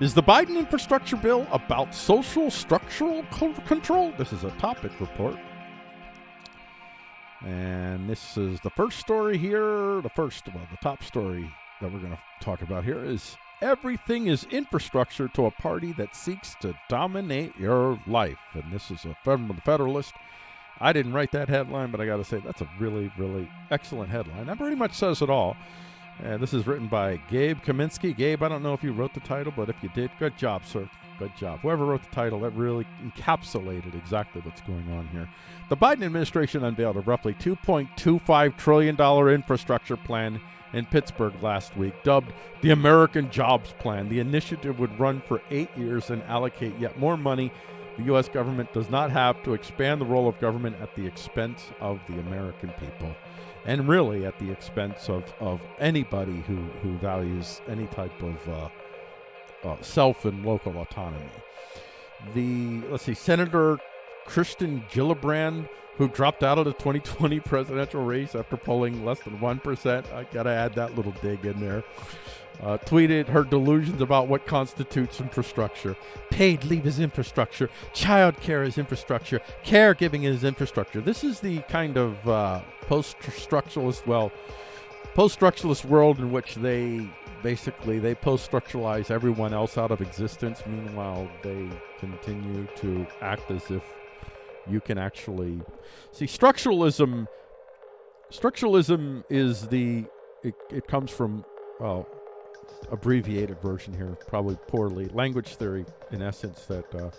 Is the Biden infrastructure bill about social structural control? This is a topic report. And this is the first story here. The first, well, the top story that we're going to talk about here is everything is infrastructure to a party that seeks to dominate your life. And this is a Federalist. I didn't write that headline, but I got to say that's a really, really excellent headline. That pretty much says it all. And this is written by Gabe Kaminsky. Gabe, I don't know if you wrote the title, but if you did, good job, sir. Good job. Whoever wrote the title, that really encapsulated exactly what's going on here. The Biden administration unveiled a roughly $2.25 trillion infrastructure plan in Pittsburgh last week, dubbed the American Jobs Plan. The initiative would run for eight years and allocate yet more money the U.S. government does not have to expand the role of government at the expense of the American people. And really at the expense of, of anybody who, who values any type of uh, uh, self and local autonomy. The, let's see, Senator Kirsten Gillibrand, who dropped out of the 2020 presidential race after polling less than 1%. I got to add that little dig in there uh, tweeted her delusions about what constitutes infrastructure. Paid leave is infrastructure. Child care is infrastructure. Caregiving is infrastructure. This is the kind of uh, post-structuralist, well, post-structuralist world in which they basically they post-structuralize everyone else out of existence. Meanwhile, they continue to act as if you can actually see structuralism. Structuralism is the it, it comes from well abbreviated version here, probably poorly. Language theory, in essence, that uh,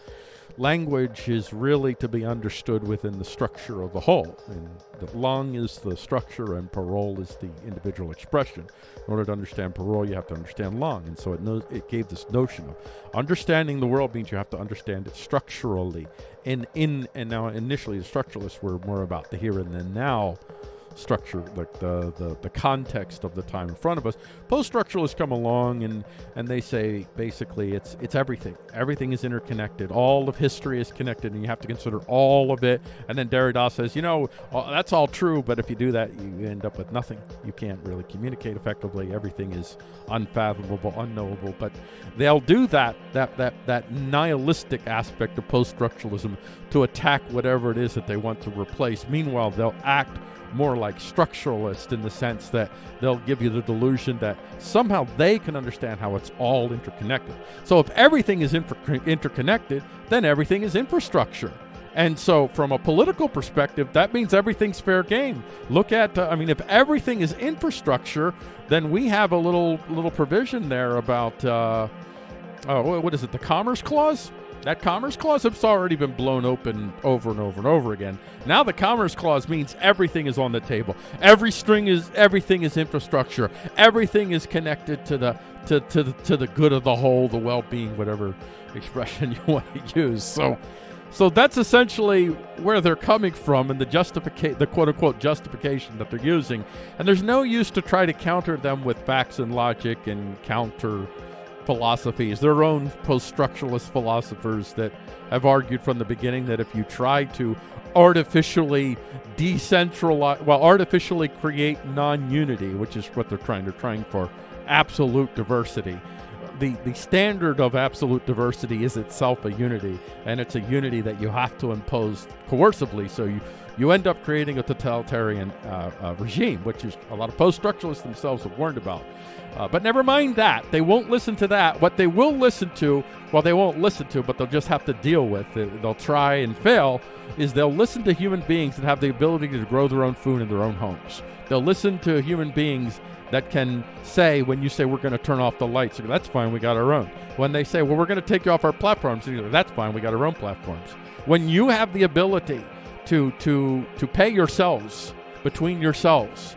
language is really to be understood within the structure of the whole. And the langue is the structure, and parole is the individual expression. In order to understand parole, you have to understand langue. And so it knows it gave this notion of understanding the world means you have to understand it structurally. And in and now initially the structuralists were more about the here and the now structure, like the, the, the context of the time in front of us. Post-structuralists come along and, and they say basically it's it's everything. Everything is interconnected. All of history is connected, and you have to consider all of it. And then Derrida says, you know, uh, that's all true, but if you do that, you end up with nothing. You can't really communicate effectively. Everything is unfathomable, unknowable. But they'll do that that that that nihilistic aspect of post-structuralism to attack whatever it is that they want to replace. Meanwhile, they'll act more like structuralist in the sense that they'll give you the delusion that somehow they can understand how it's all interconnected. So if everything is interconnected, then everything is infrastructure. And so, from a political perspective, that means everything's fair game. Look at, uh, I mean, if everything is infrastructure, then we have a little little provision there about, uh, oh, what is it, the Commerce Clause? That Commerce Clause has already been blown open over and over and over again. Now the Commerce Clause means everything is on the table. Every string is everything is infrastructure. Everything is connected to the to to the, to the good of the whole, the well-being, whatever expression you want to use. So so that's essentially where they're coming from and the justify the quote unquote justification that they're using. And there's no use to try to counter them with facts and logic and counter philosophies, their own post structuralist philosophers that have argued from the beginning that if you try to artificially decentralize, well, artificially create non unity, which is what they're trying, they're trying for absolute diversity. The, the standard of absolute diversity is itself a unity, and it's a unity that you have to impose coercively. So you, you end up creating a totalitarian uh, uh, regime, which is a lot of post structuralists themselves have warned about. Uh, but never mind that. They won't listen to that. What they will listen to, well, they won't listen to, but they'll just have to deal with it. They'll try and fail, is they'll listen to human beings that have the ability to grow their own food in their own homes. They'll listen to human beings that can say, when you say we're going to turn off the lights, that's fine, we got our own. When they say, well, we're going to take you off our platforms, that's fine, we got our own platforms. When you have the ability to, to, to pay yourselves between yourselves,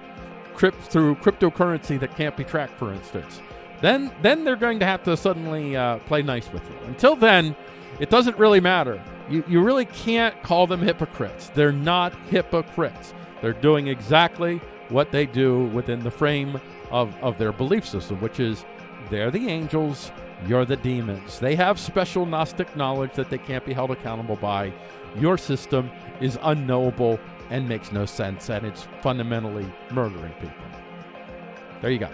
crypt, through cryptocurrency that can't be tracked, for instance, then then they're going to have to suddenly uh, play nice with you. Until then, it doesn't really matter. You, you really can't call them hypocrites. They're not hypocrites. They're doing exactly what they do within the frame of, of their belief system, which is they're the angels, you're the demons. They have special Gnostic knowledge that they can't be held accountable by. Your system is unknowable and makes no sense, and it's fundamentally murdering people. There you go.